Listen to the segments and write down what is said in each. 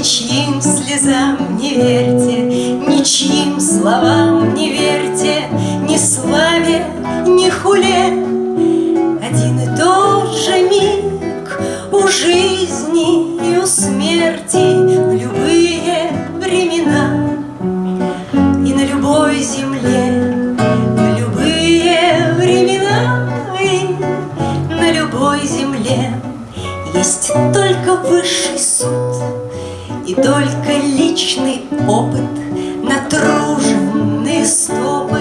Ничьим слезам не верьте, ничьим словам не верьте, Ни славе, ни хуле. Один и тот же миг у жизни и у смерти В любые времена и на любой земле, В любые времена и на любой земле Есть только высший суд и только личный опыт Натруженные стопы,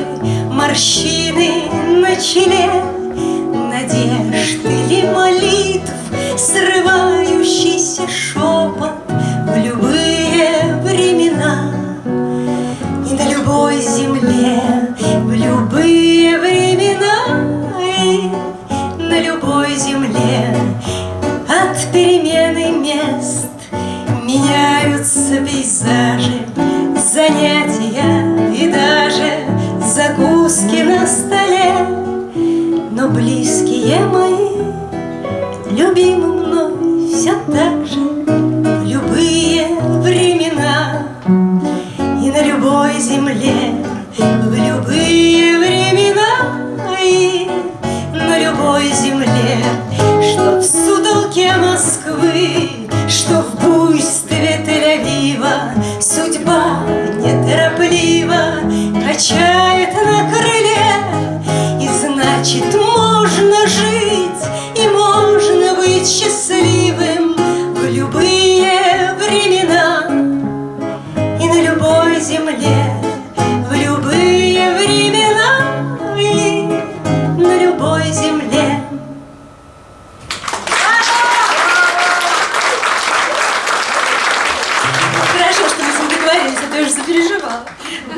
морщины на челе Надежд или молитв, срывающийся шепот В любые времена. И на любой земле В любые времена и на любой земле От перемены занятия и даже закуски на столе. Но близкие мои, любимы мной все так же в любые времена и на любой земле, в любые времена и на любой земле, что в сутолке Москвы, что в земле, В любые времена и на любой земле. Хорошо, что мы с ним договорились, а то я уже запереживала.